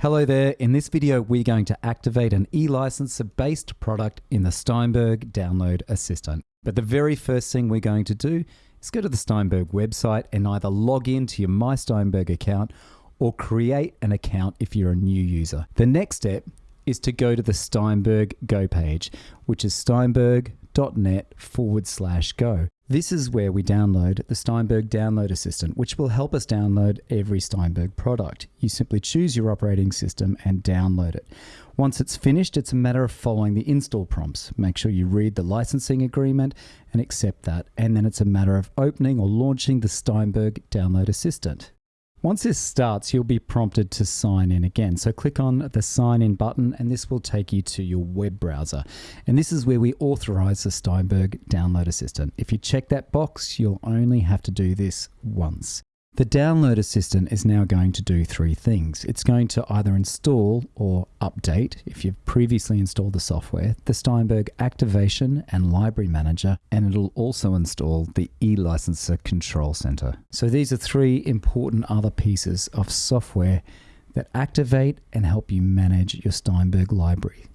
Hello there. In this video, we're going to activate an e-licenser based product in the Steinberg Download Assistant. But the very first thing we're going to do is go to the Steinberg website and either log in to your My Steinberg account or create an account if you're a new user. The next step is to go to the Steinberg Go page, which is steinberg.net forward slash go. This is where we download the Steinberg Download Assistant, which will help us download every Steinberg product. You simply choose your operating system and download it. Once it's finished, it's a matter of following the install prompts. Make sure you read the licensing agreement and accept that. And then it's a matter of opening or launching the Steinberg Download Assistant. Once this starts, you'll be prompted to sign in again. So click on the sign in button and this will take you to your web browser. And this is where we authorize the Steinberg Download Assistant. If you check that box, you'll only have to do this once. The download assistant is now going to do three things. It's going to either install or update, if you've previously installed the software, the Steinberg Activation and Library Manager, and it'll also install the eLicenser Control Center. So these are three important other pieces of software that activate and help you manage your Steinberg library.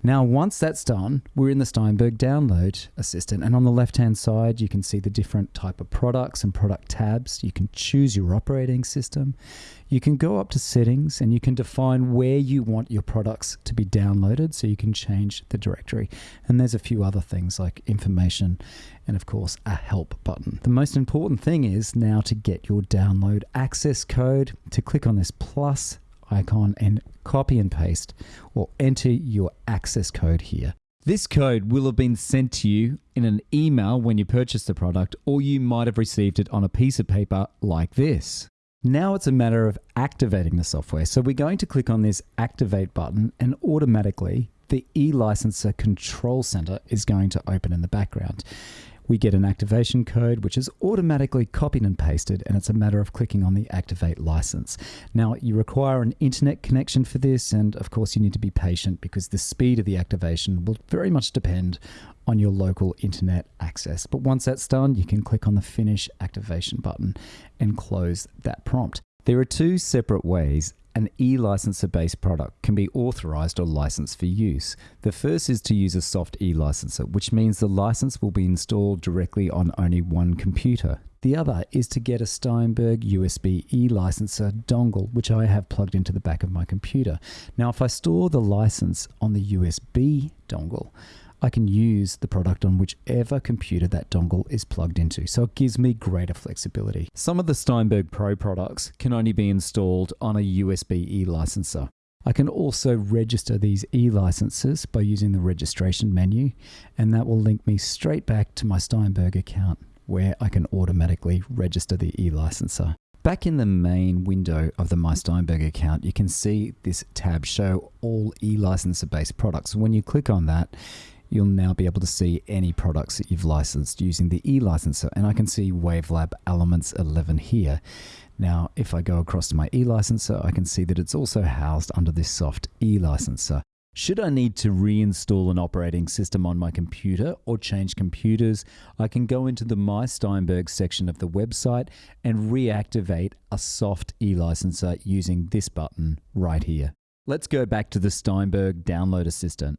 Now, once that's done, we're in the Steinberg Download Assistant, and on the left-hand side, you can see the different type of products and product tabs. You can choose your operating system. You can go up to settings, and you can define where you want your products to be downloaded, so you can change the directory. And there's a few other things like information, and of course, a help button. The most important thing is now to get your download access code. To click on this plus icon and copy and paste or enter your access code here. This code will have been sent to you in an email when you purchased the product, or you might have received it on a piece of paper like this. Now it's a matter of activating the software. So we're going to click on this activate button and automatically the e-licenser control center is going to open in the background we get an activation code which is automatically copied and pasted and it's a matter of clicking on the activate license. Now you require an internet connection for this and of course you need to be patient because the speed of the activation will very much depend on your local internet access. But once that's done you can click on the finish activation button and close that prompt. There are two separate ways an e-licenser based product can be authorized or licensed for use. The first is to use a soft e-licenser, which means the license will be installed directly on only one computer. The other is to get a Steinberg USB e-licenser dongle, which I have plugged into the back of my computer. Now, if I store the license on the USB dongle, I can use the product on whichever computer that dongle is plugged into, so it gives me greater flexibility. Some of the Steinberg Pro products can only be installed on a USB e-licenser. I can also register these e-licenses by using the registration menu, and that will link me straight back to my Steinberg account where I can automatically register the e-licenser. Back in the main window of the My Steinberg account, you can see this tab show all e-licenser based products. When you click on that, you'll now be able to see any products that you've licensed using the e-licenser. And I can see Wavelab Elements 11 here. Now, if I go across to my e-licenser, I can see that it's also housed under this soft e-licenser. Should I need to reinstall an operating system on my computer or change computers, I can go into the My Steinberg section of the website and reactivate a soft e-licenser using this button right here. Let's go back to the Steinberg Download Assistant.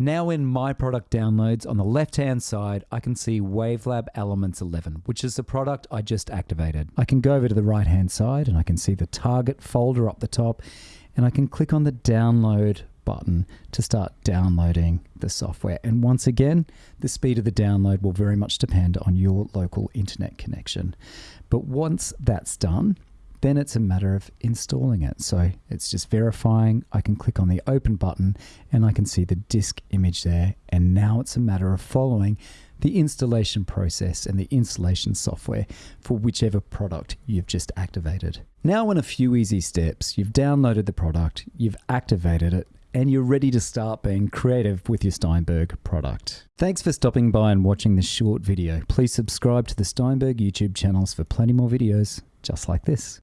Now in My Product Downloads on the left-hand side, I can see Wavelab Elements 11, which is the product I just activated. I can go over to the right-hand side and I can see the target folder up the top and I can click on the download button to start downloading the software. And once again, the speed of the download will very much depend on your local internet connection. But once that's done, then it's a matter of installing it. So it's just verifying. I can click on the open button and I can see the disk image there. And now it's a matter of following the installation process and the installation software for whichever product you've just activated. Now in a few easy steps, you've downloaded the product, you've activated it, and you're ready to start being creative with your Steinberg product. Thanks for stopping by and watching this short video. Please subscribe to the Steinberg YouTube channels for plenty more videos just like this.